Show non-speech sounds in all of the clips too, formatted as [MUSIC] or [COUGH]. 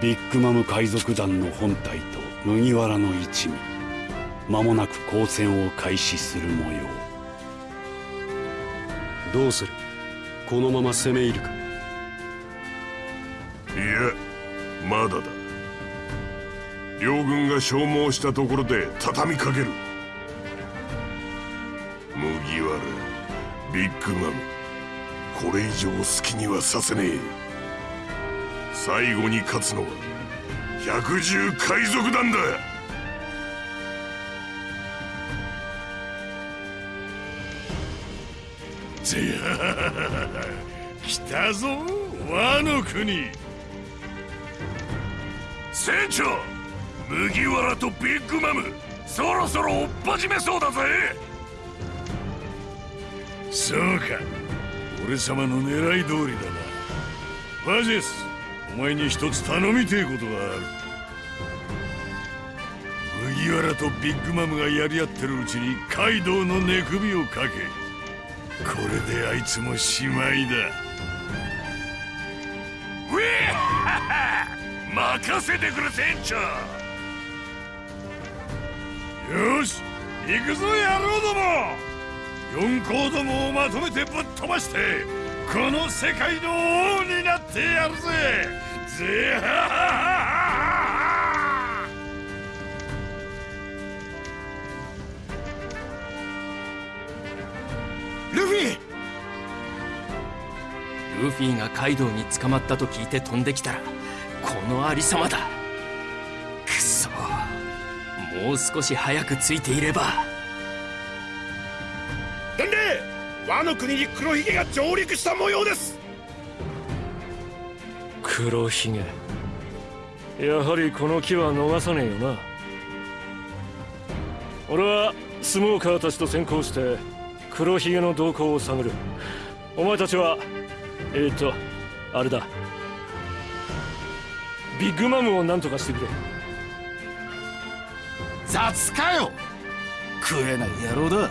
ビッグマム海賊団の本体と麦わらの一味。間もなく交戦を開始する模様。どうする？このまま攻め入るか。いやまだだ。両軍が消耗したところで畳みかける。麦わらビッグマム。これ以上好きにはさせねえ。最後に勝つのは百獣海賊団だ。来たぞ和の国。船長麦わらとビッグマムそろそろ追っ始めそうだぜ。そうか俺様の狙い通りだな。バジェスお前に一つ頼みてえことがある。麦わらとビッグマムがやり合ってるうちにカイドウの寝首をかけこれであいつもしまいだ。ウェー任せてくれ船長！よし行くぞ野郎ども！四皇どもをまとめてぶっ飛ばしてこの世界の王になってやるぜ！ぜルフィ。ルフィがカイドウに捕まったと聞いて飛んできたらこのありさまだ。くそ。もう少し早くついていれば。伝令和の国に黒ひげが上陸した模様です黒ひげやはりこの木は逃さねえよな。俺はスモーカーたちと先行して黒ひげの動向を探る。お前たちはえっ、とあれだ。ビッグマムを何とかしてくれ。雑かよ。食えない野郎だ。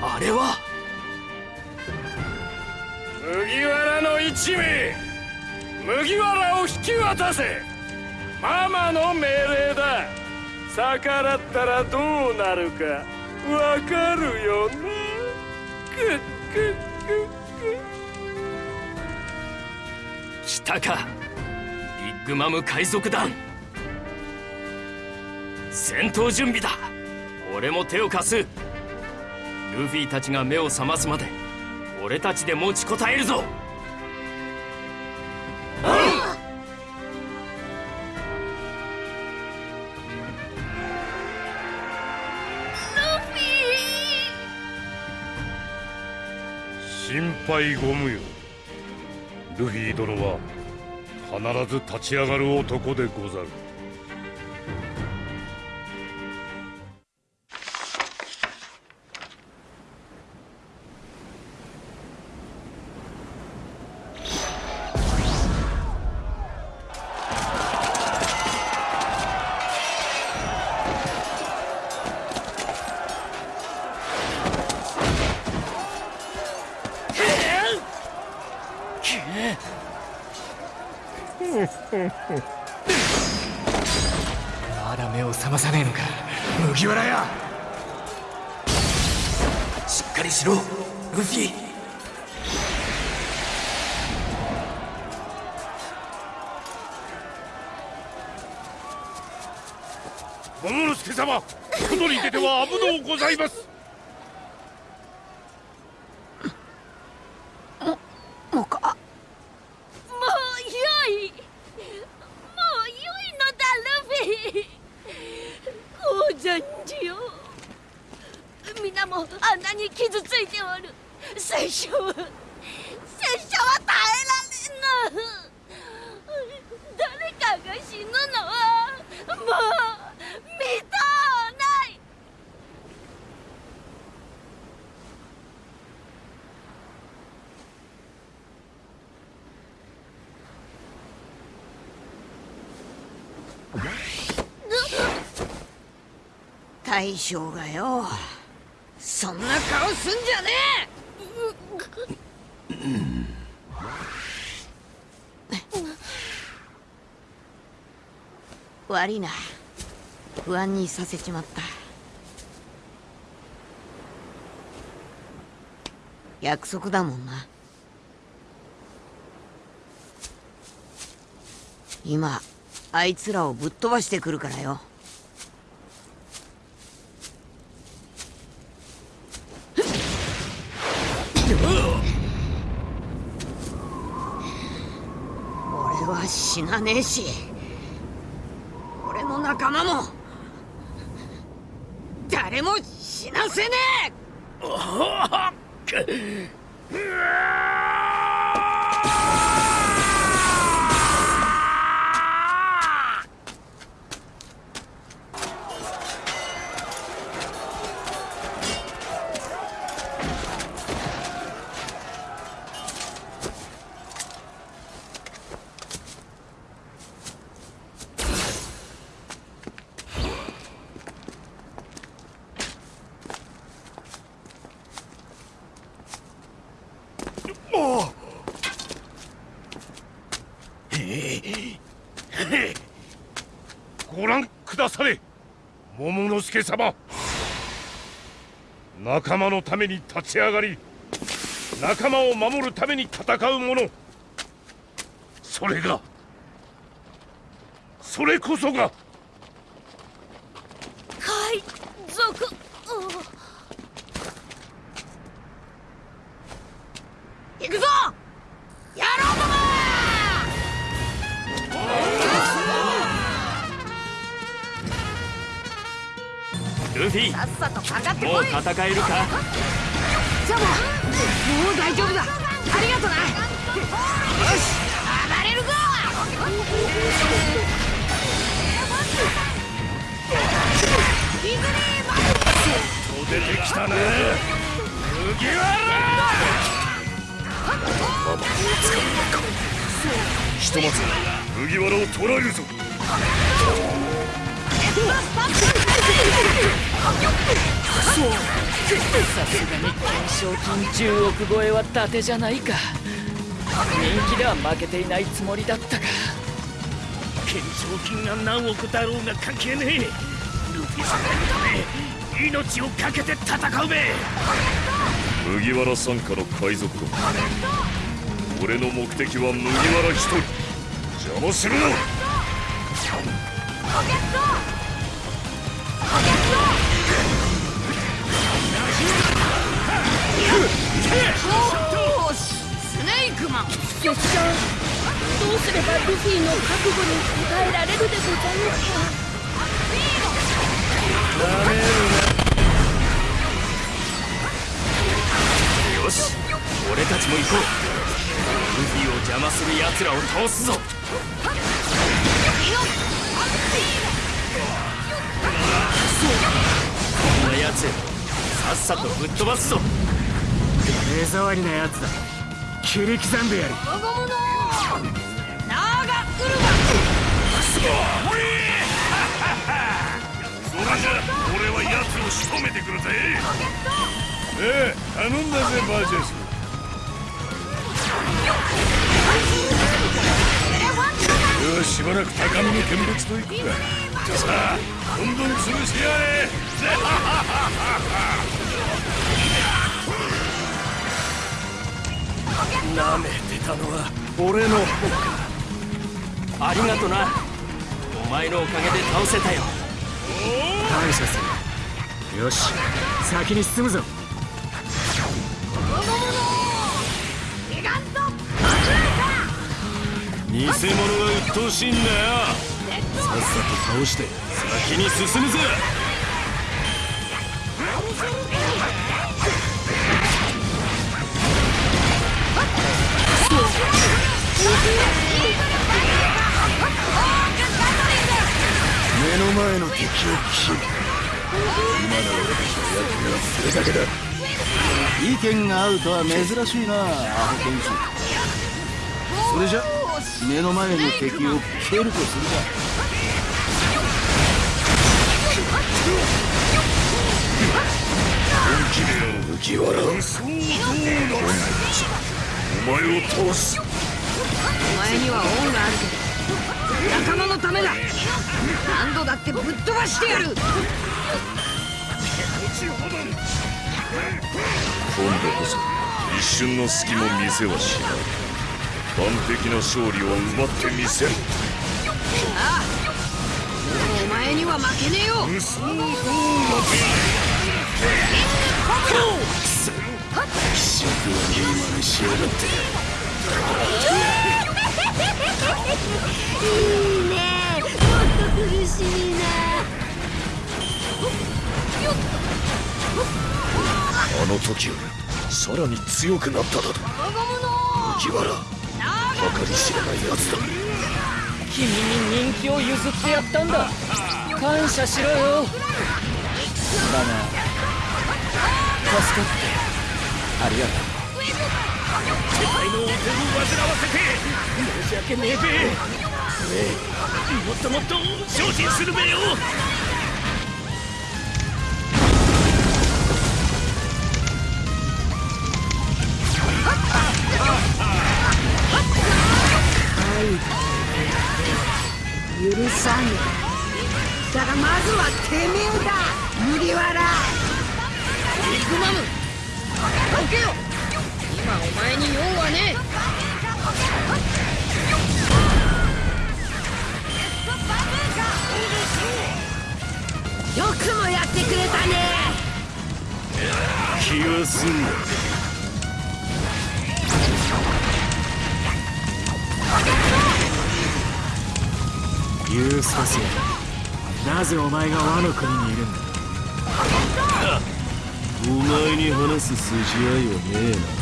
あれは1名麦わらを引き渡せ。ママの命令だ。逆らったらどうなるか。わかるよね。くくくく来たか。ビッグマム海賊団。戦闘準備だ。俺も手を貸す。ルフィたちが目を覚ますまで俺たちで持ちこたえるぞ。心配ご無用。ルフィ殿は必ず立ち上がる男でござる。大将がよそんな顔すんじゃねえ！悪いな。不安にさせちまった。約束だもんな。今あいつらをぶっ飛ばしてくるからよ。俺は死なねえし俺の仲間も誰も死なせねえ！ご覧くだされ。桃之助様。仲間のために立ち上がり仲間を守るために戦う者。それがそれこそが戦えるか？ジャマもう大丈夫だ。ありがとな。よし暴れるぞ。ディズニーマ出てきたね。麦わひとまず麦わらを捕らえるぞさすがに懸賞金10億超えは伊達じゃないか。人気では負けていないつもりだったか。懸賞金が何億だろうが関係ねえ。ルフィさんのため命を懸けて戦うべ。麦わら傘下の海賊団俺の目的は麦わら一人。邪魔するな。よしスネークマン。よっしゃどうすればルフィの覚悟に応えられるでございますかよし俺たちも行こう。ルフィを邪魔する奴らを倒すぞ。こんな奴さっさとぶっ飛ばすぞ。目障りなやつだ。切り刻んでやる。我が物ナーガウルそれじゃ俺は奴を仕留めてくるぜ。ええ頼んだぜバージェス俺はしばらく高みの見物と行くか。さあどんどん潰してやれ [LAUGHS] 舐めてたのは俺の方か。ありがとな。お前のおかげで倒せたよ。感謝する。よし先に進むぞ。偽物が鬱陶しいんだよ。さっさと倒して先に進むぜ目の前の敵を切る今の俺たちの役目はそれだけだ意見が合うとは珍しいなアホ剣士それじゃ目の前の敵を蹴るとするか麦わらそうどうなお前を倒す。前には恩があるけど仲間のためだ。何度だってぶっ飛ばしてやる。今度こそ一瞬の隙も見せはしない。完璧な勝利を奪ってみせる。ああもうお前には負けねえよ。嘘の気色悪い真似しやがっていいねもっと苦しいなあの時よ。りさらに強くなっただと。麦わら計り知れない奴だ。君に人気を譲ってやったんだ。感謝しろよ。だが助かって。ありがとう。世界のお手を煩わせて申し訳ねえべ。もっともっと精進するべよ。前が和の国にいるんだ。お前に話す筋合いはねえな。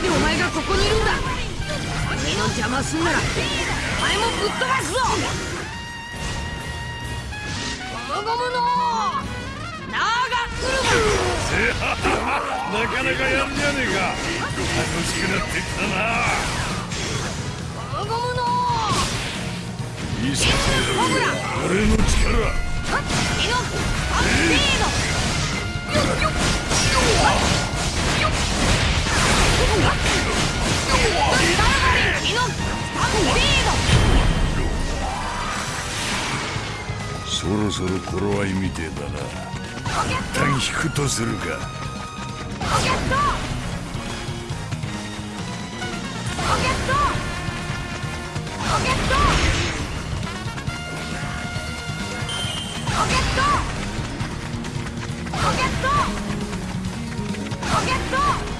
なんでお前がここにいるんだ。俺の邪魔すんならお前もぶっ飛ばすぞ。ゴムゴムのな。かなかやるじゃねえか。楽しくなってきたな。マゴムの見せてやる俺の力。イノアッペードイノアッペそろそろ頃合いみてえだな。一旦引くとするか。コケット！コケット！コケット！コケット！コケット！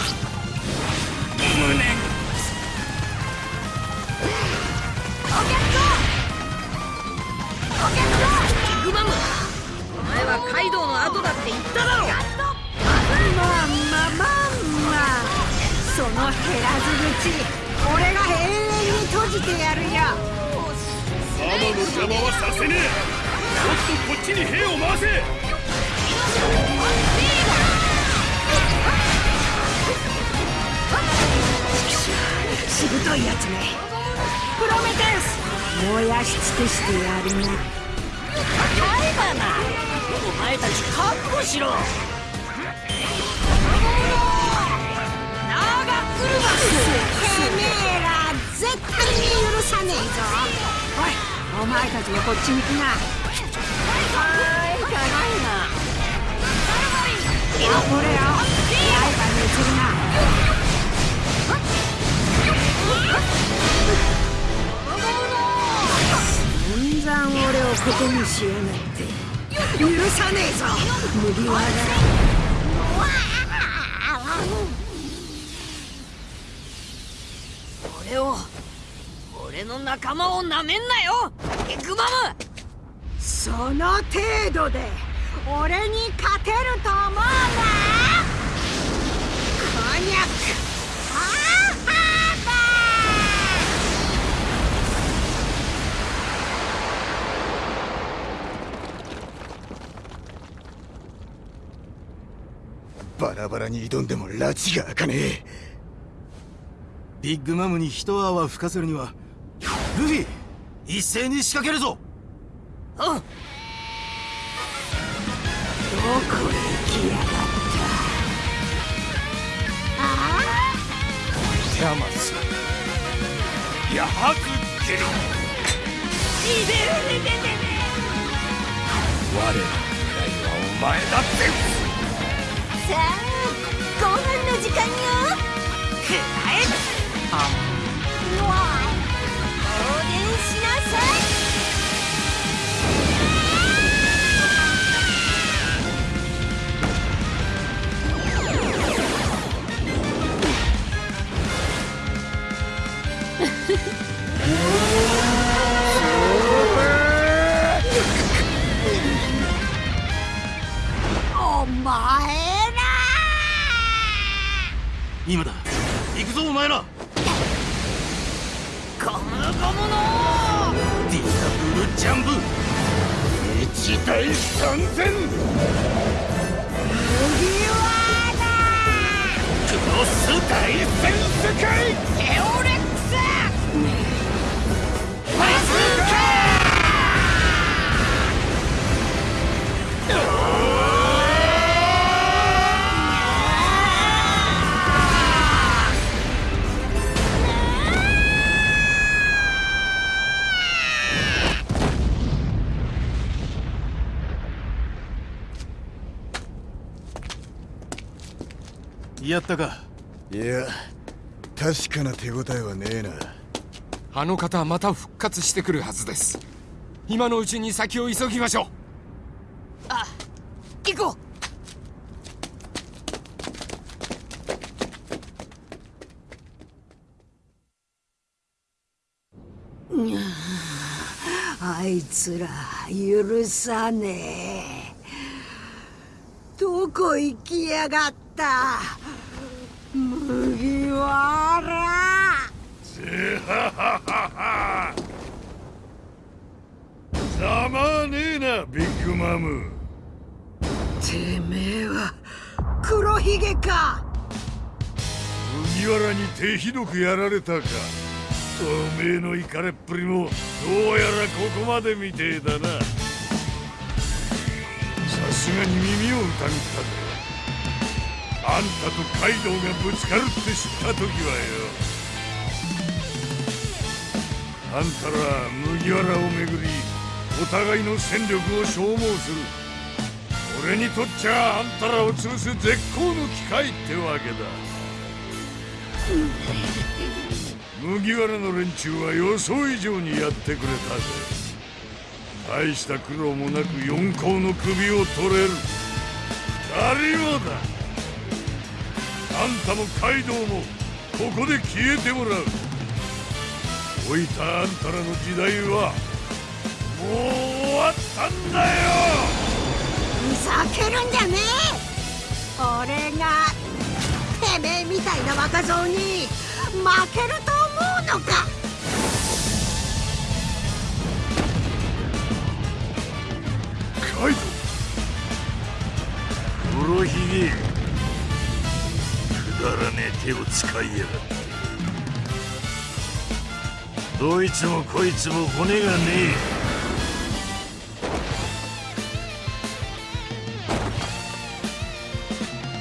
グマムお前はカイドウの後だって言っただろまあまあまあまあその減らず口俺が永遠に閉じてやるよ。ママの邪魔はさせねえ。もっとこっちに兵を回せ。しぶといやつねプロメテウス燃やし尽くしてやるな。はいだなお前たち覚悟しろ。ナーガウルバスてめえら絶対に許さねえぞおいお前たちもこっちに来な。はいただいまこれよ。刃に移るな。散々俺をことにしやがって。許さねえぞ。麦わら俺を俺の仲間をなめんなよ。エグマム。その程度で俺に勝てると思うなこんにゃくハーハバラバラに挑んでも拉致が開かねえ。ビッグマムに一泡吹かせるにはルフィ一斉に仕掛けるぞ。うんどこへ来やがった。あテアマスやはくける。我らの狙いはお前だってさあご飯の時間よ。くらえうわ放電しなさい。[LAUGHS] お前。ら今だ。行くぞお前ら。ゴムゴムのディアブルジャンプ一対三千クロス大戦世界。エオレッやったか？いや確かな手応えはねえな。あの方はまた復活してくるはずです。今のうちに先を急ぎましょう。あ行こう。あいつら許さねえ。どこ行きやがった？麦わらざまねえなビッグマムてめえは黒ひげか。麦わらに手ひどくやられたか。おめえのイカれっぷりもどうやらここまでみてえだな。さすがに耳を疑ったぜ。あんたとカイドウがぶつかるって知った時はよ。あんたら麦わらをめぐりお互いの戦力を消耗する。俺にとっちゃあんたらを潰す絶好の機会ってわけだ。麦わらの連中は予想以上にやってくれたぜ。大した苦労もなく四皇の首を取れる。二人もだ？んたもカイドウもここで消えてもらう。置いたあんたらの時代はもう終わったんだよ。ふざけるんじゃねえ。俺がてめえみたいな若造に負けると思うのか。カイドウ。黒ひげねえ手を使いやがってどいつもこいつも骨がね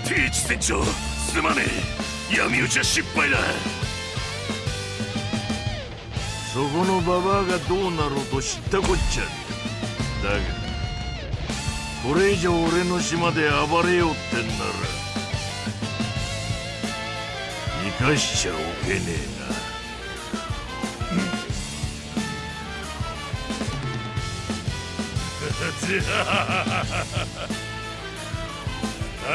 え。ティーチ船長すまねえ。闇討ちは失敗だ。そこのババアがどうなろうと知ったこっちゃだがこれ以上俺の島で暴れようってんなら。出しちゃおけねえな。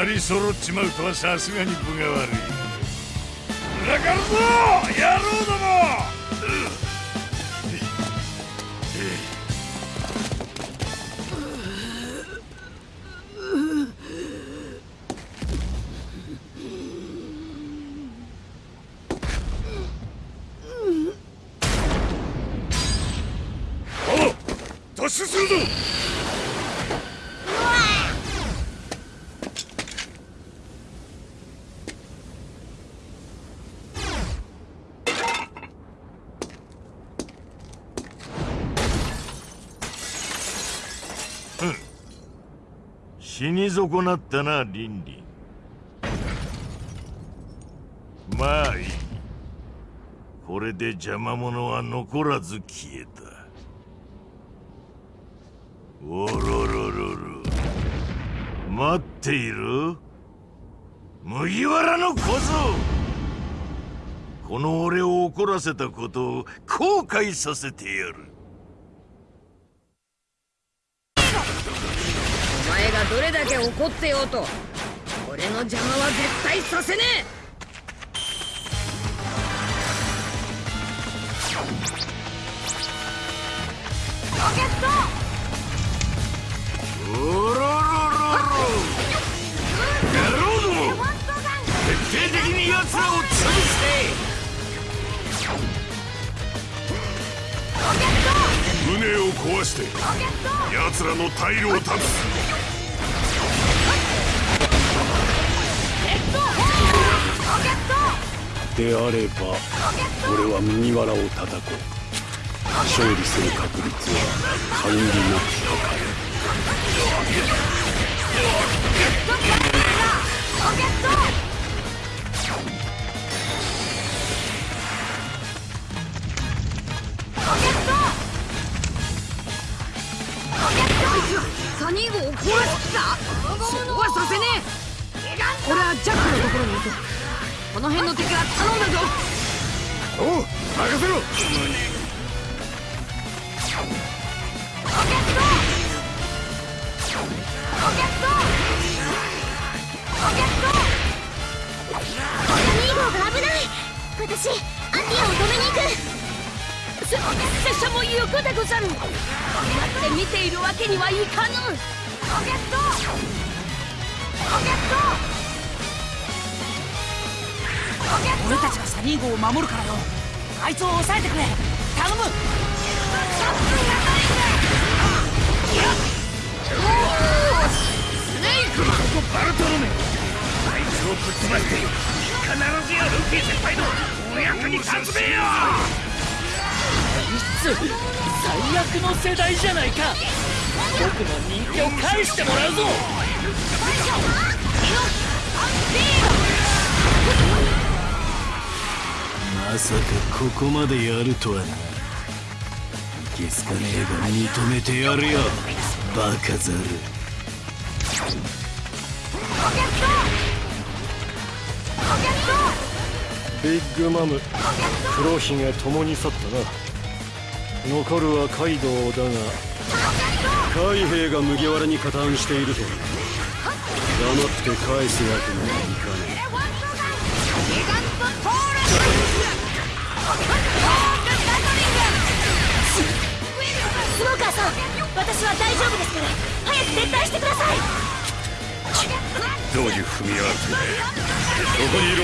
二人揃っちまうとはさすがに分が悪い。裏からぞ野郎どもお突進するぞ！死に損なったなリンリン。まあいい。これで邪魔者は残らず消えた。おろろろろ。待っている？麦わらの小僧。この俺を怒らせたことを後悔させてやる。お前がどれだけ怒ってようと俺の邪魔は絶対させねえ。奴らを潰せ船を壊して奴らの退路を断つであれば俺は麦わらを叩こう勝利する確率は限りなく高いサニー号を壊しきた。そうはさせねえ。俺はジャックのところに行くこの辺の敵は頼んだぞ。おう任せろ。サニー号が危ない。私アティアを止めに行く。せ拙者も行くでござる。待って見ているわけにはいかぬ。ロケット。ロケット。俺たちがサニー号を守るからよ。あいつを抑えてくれ。頼む。スネークここバルトロメあいつをぶっ飛ばして必ずやルフィ先輩のお役に立つべよいつ最悪の世代じゃないか。僕の人気を返してもらうぞ。まさかここまでやるとはな。いけすかねえが認めてやるよ。バカザル。ビッグマム。黒ひげ共に去ったな残るはカイドウだが海兵が麦わらに加担していると黙って返すわけにはいかねスモーカーさん私は大丈夫ですから。早く撤退してください。どういう踏みやがってここにいろ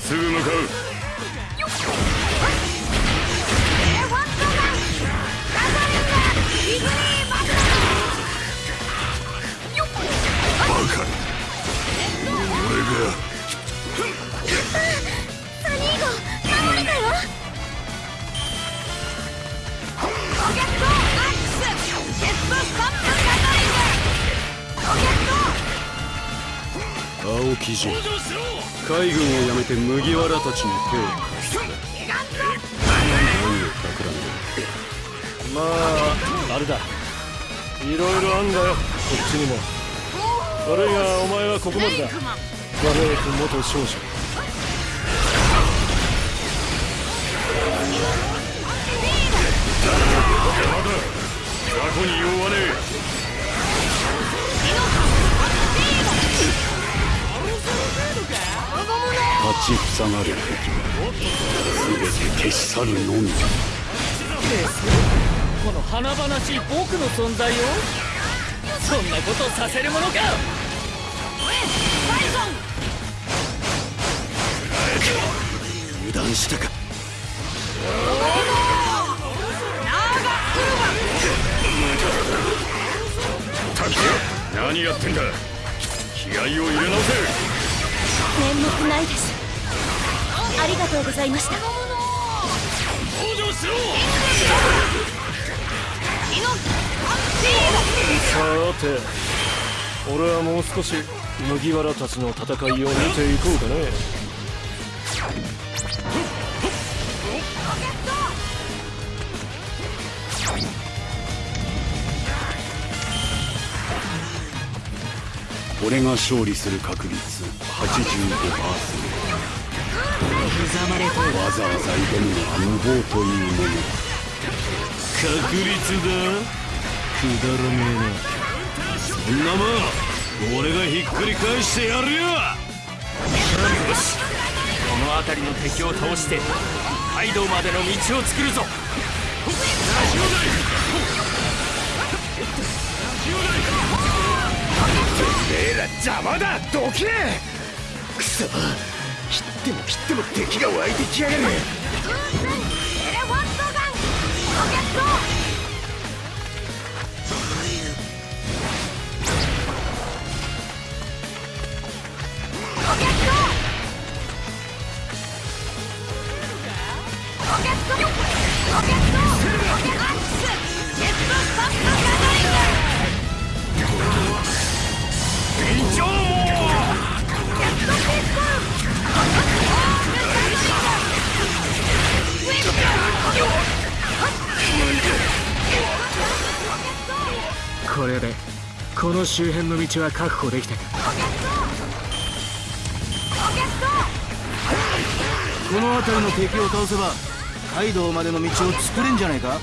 すぐ向かう青木城。海軍を辞めて麦わらたちに手を貸す何まああれだ。いろいろあんだよ。こっちにも。悪いがお前はここまでだ。バレー君元少女に弱立ちふさがる敵は全て消し去るのみこの華々しい僕の存在を？そんなことさせるものか！油断したか？滝何やってんだ？気合を入れ直せ！面目ないです。ありがとうございました。登場しろ！さて俺はもう少し麦わらたちの戦いを見ていこうかね。俺が勝利する確率85%わざわざ挑むのは無謀というもの確率だ。くだらねえな。そんなもん俺がひっくり返してやるよ。よしこの辺りの敵を倒してカイドウまでの道を作るぞ。てめえら邪魔だどけ。くそ。切っても切っても敵が湧いてきやがるこ周辺の道は確保できたか。この辺りの敵を倒せばカイドウまでの道を作れんじゃないか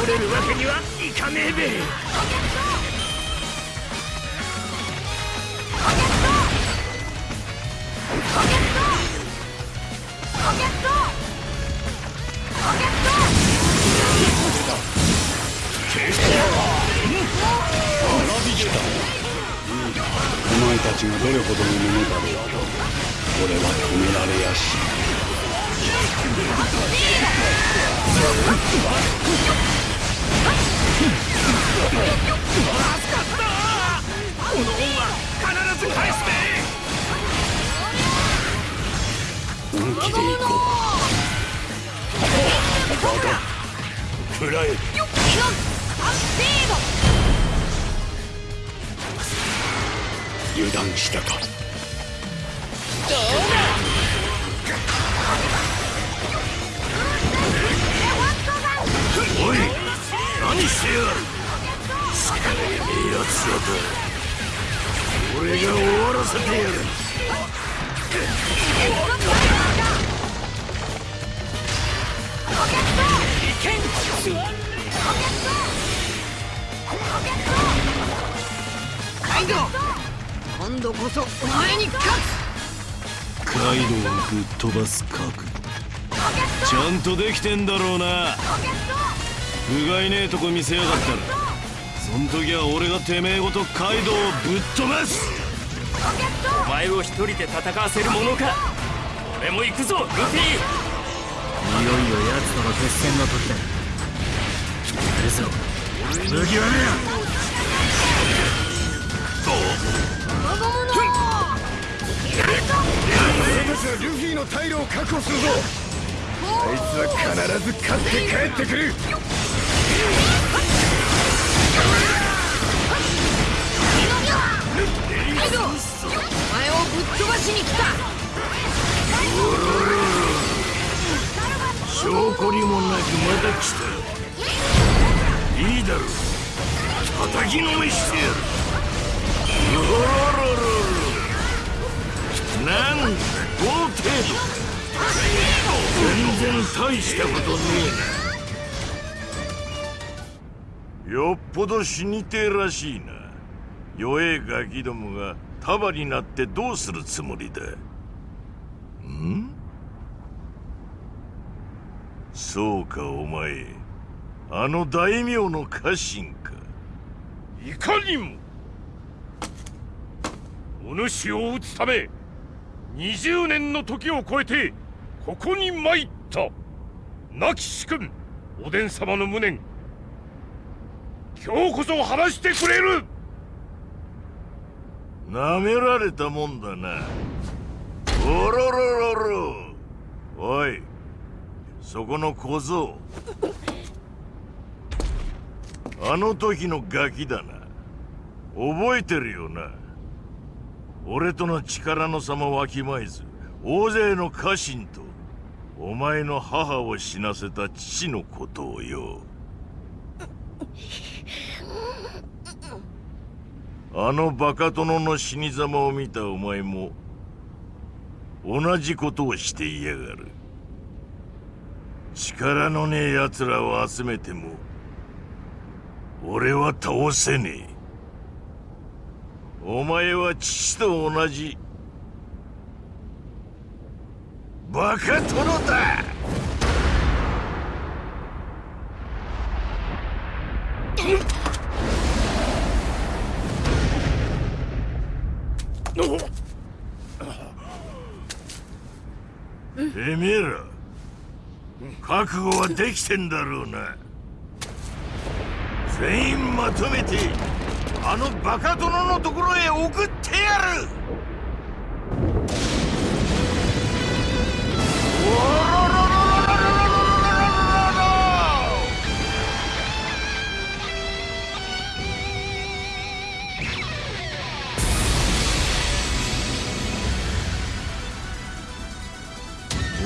倒れるわけにはいかねえべ。お前たちがどれほどのものだろうと俺は止められやし [LAUGHS] この恩は必ず返すべ本気で行こうバカ食らえ油断したか。おい何してやがる？奴らだ俺が終わらせてやる。カイドウ今度こそお前に勝つカイドウをぶっ飛ばす覚悟ちゃん。とできてん。だろうなうがいねえとこ見せやがったらそん時は俺がてめえごとカイドウをぶっ飛ばす。お前を一人で戦わせるものか。俺も行くぞルフィ。いよいよ奴との決戦の時だ。来るぞ麦わらや俺たちはルフィの退路を確保するぞ。あいつは必ず勝って帰ってくるカイドウお前をぶっ飛ばしに来た。証拠にもなくまた来た。いいだろう。叩きのめしてやる。よろろろろ。なんだこの程度。全然大したことねえな。よっぽど死にてえらしいな。弱えガキどもが束になってどうするつもりだ？ん？そうかお前。あの大名の家臣か。いかにも。お主を討つため20年の時を超えてここに参った。亡き主君おでん様の無念。今日こそ話してくれる。なめられたもんだな。おろろろろ。おいそこの小僧。あの時のガキだな。覚えてるよな。俺との力の差もわきまえず大勢の家臣とお前の母を死なせた父のことをよ。あのバカ殿の死に様を見たお前も同じことをしていやがる。力のねえ奴らを集めても俺は倒せねえ。お前は父と同じ。バカ殿だ！てめえら覚悟はできてんだろうな。全員まとめてあのバカ殿のところへ送ってやる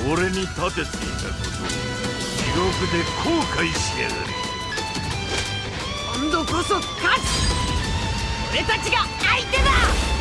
俺に立てていたことを地獄で後悔しやがれ。今度こそ勝つ。俺たちが相手だ。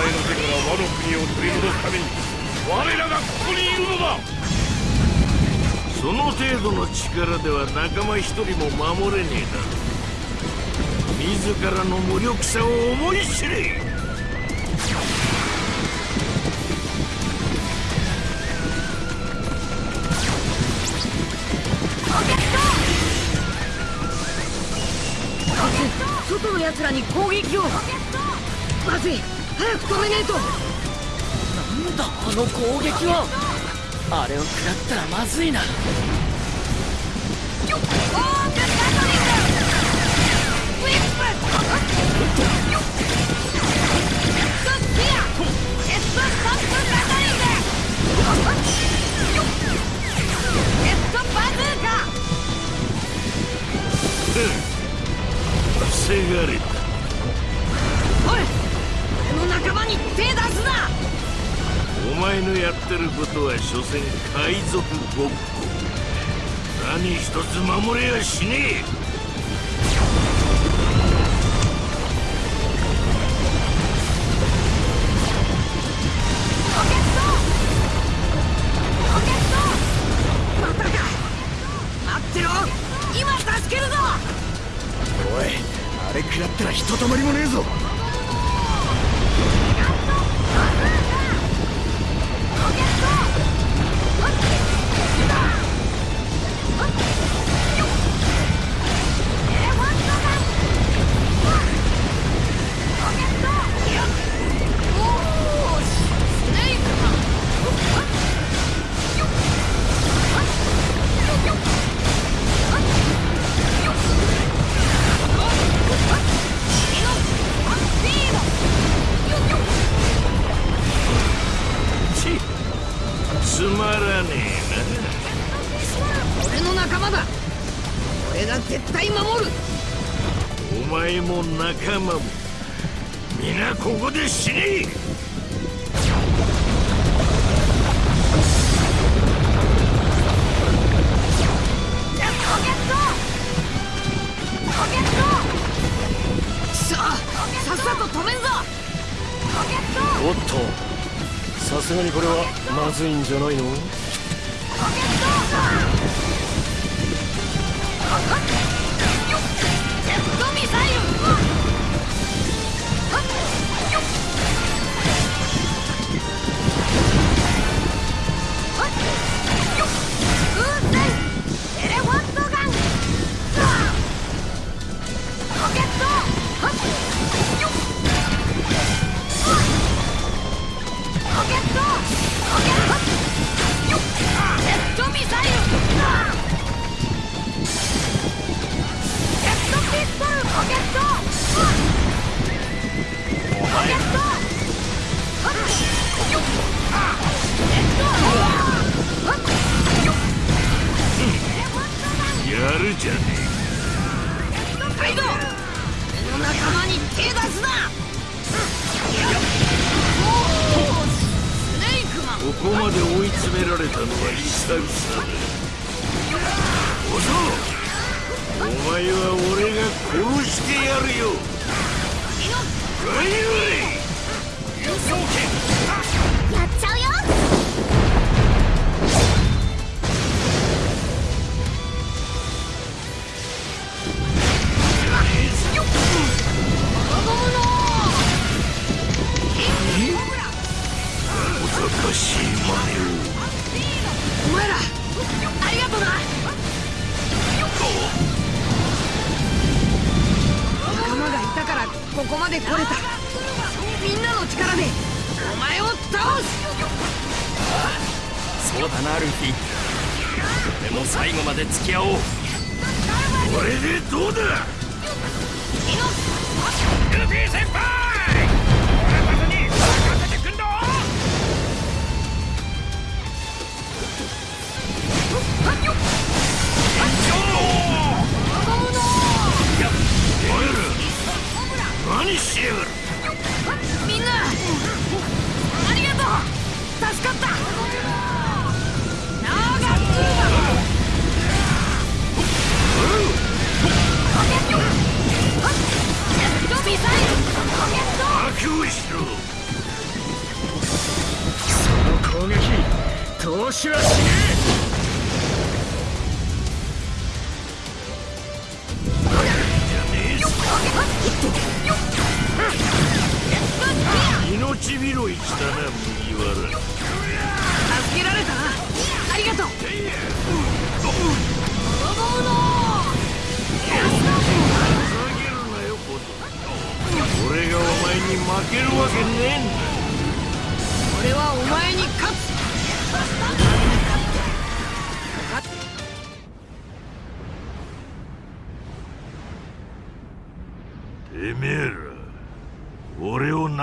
前の手から和の国を取り戻すために我らがここにいるのだ。その程度の力では仲間一人も守れねえだ自らの無力さを思い知れ。外の奴らに攻撃を。まずい。早く止めねえと。なんだあの攻撃は。あれを食らったらまずいな。防がれに手出すな！お前のやってることは所詮海賊ごっこ。何一つ守れやしねえ。またか！待ってろ！今助けるぞ！おいあれ食らったらひとたまりもねえぞ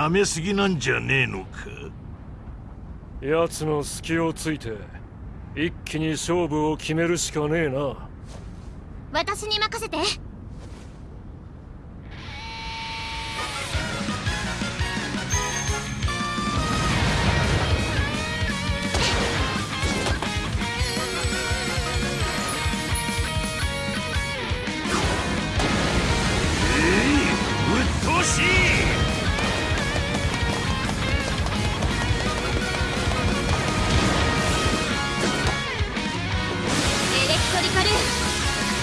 舐めすぎなんじゃねえのか？奴の隙をついて一気に勝負を決めるしかねえな。私に任せて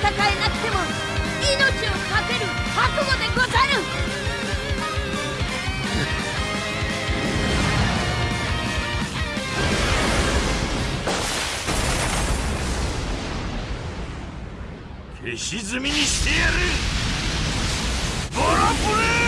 戦えなくても命を懸ける覚悟でござる。消し済みにしてやる。ボロブレス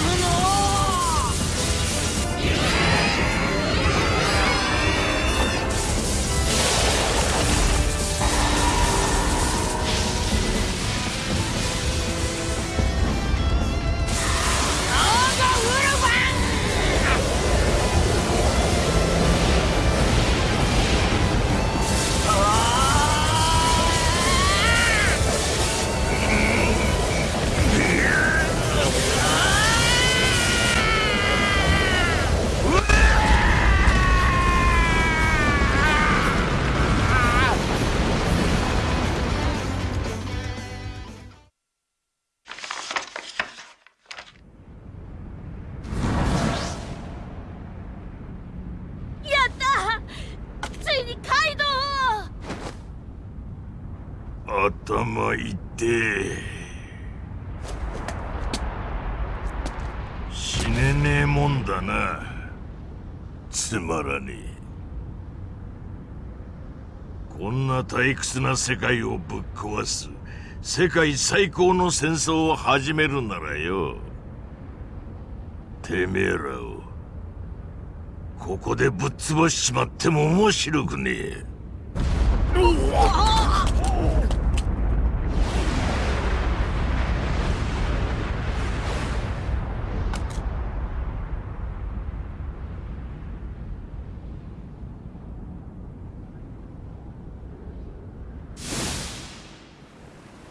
の退屈な世界をぶっ壊す世界最高の戦争を始めるならよ。てめえらをここでぶっ潰しちまっても面白くねえ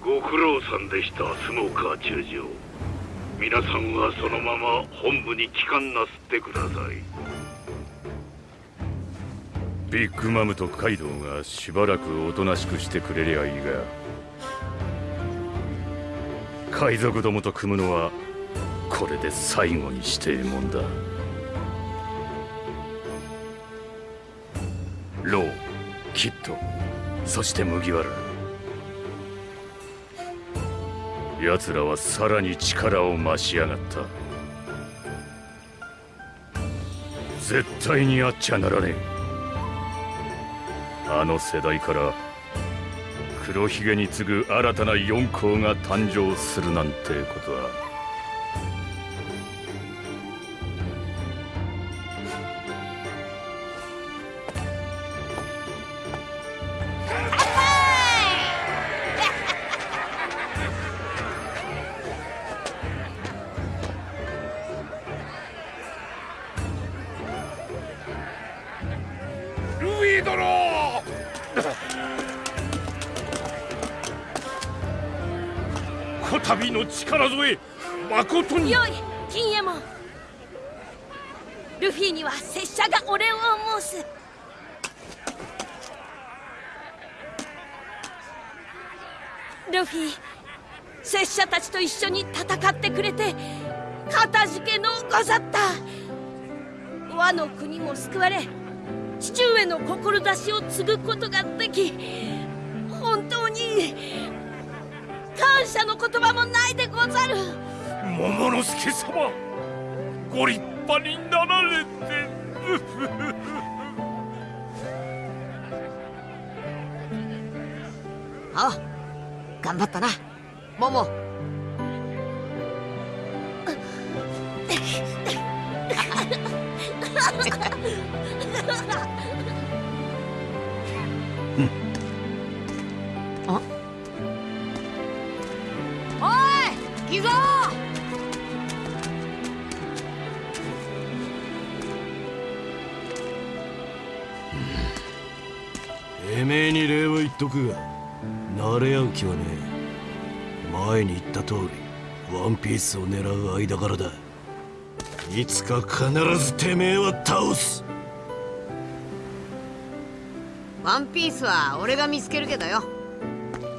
ご苦労さんでしたスモーカー中将。皆さんはそのまま本部に帰還なすってください。ビッグマムとカイドウがしばらくおとなしくしてくれりゃいいが海賊どもと組むのはこれで最後にしてえもんだ。ローキッドそして麦わら。奴らはさらに力を増しやがった。絶対にあっちゃならねえ。あの世代から黒ひげに次ぐ新たな四皇が誕生するなんてことは。ルフィ拙者たちと一緒に戦ってくれてかたじけのござった。和の国も救われ父上の志を継ぐことができ本当に感謝の言葉もないでござる。桃之助様ご立派になられて。あ頑張ったな。モモおいめえに礼を言っとくが慣れ合う気はねえ前に言った通りワンピースを狙う間柄だ。いつか必ずてめえは倒す。ワンピースは俺が見つけるけどよ。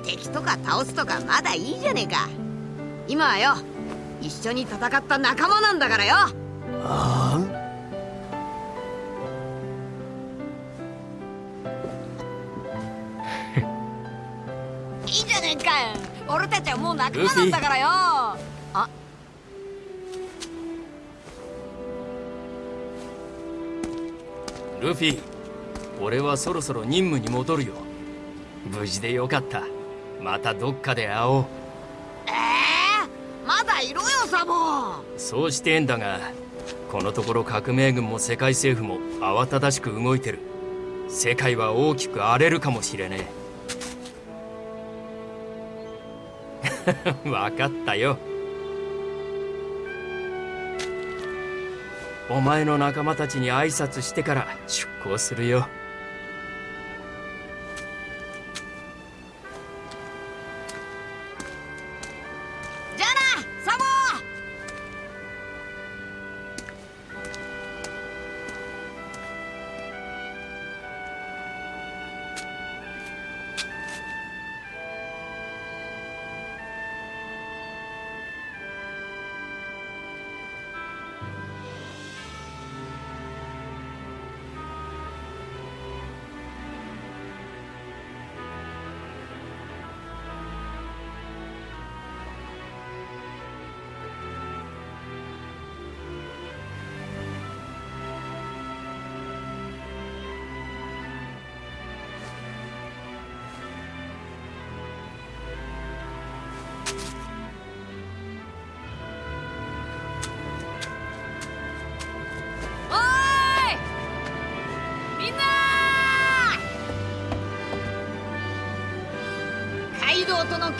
敵とか倒すとかまだいいじゃねえか。今はよ一緒に戦った仲間なんだからよ。あいたちはもう仲間なんだからよ。あ。ルフィ俺はそろそろ任務に戻るよ。無事でよかった。またどっかで会おう。まだいろよサボ。そうしてんだがこのところ革命軍も世界政府も慌ただしく動いてる。世界は大きく荒れるかもしれねえ [LAUGHS] 分かったよ。お前の仲間たちに挨拶してから出航するよ。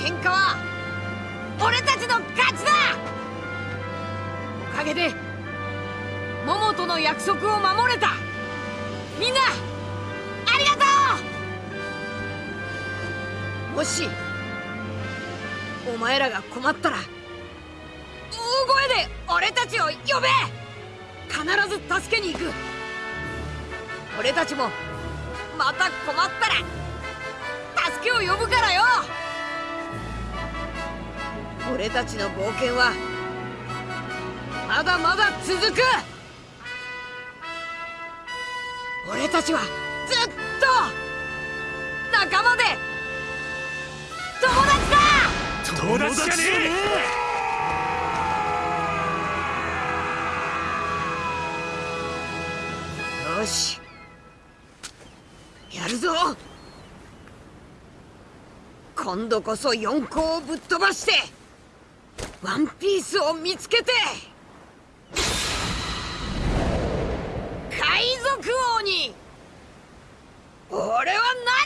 喧嘩は俺たちの勝ちだ！おかげでモモとの約束を守れた。みんなありがとう！もしお前らが困ったら大声で俺たちを呼べ！必ず助けに行く！俺たちもまた困ったら助けを呼ぶからよ！俺たちの冒険はまだまだ続く。俺たちはずっと仲間で友達だ。友達じゃねよし。やるぞ。今度こそ四皇をぶっ飛ばしてワンピースを見つけて海賊王に。俺はない。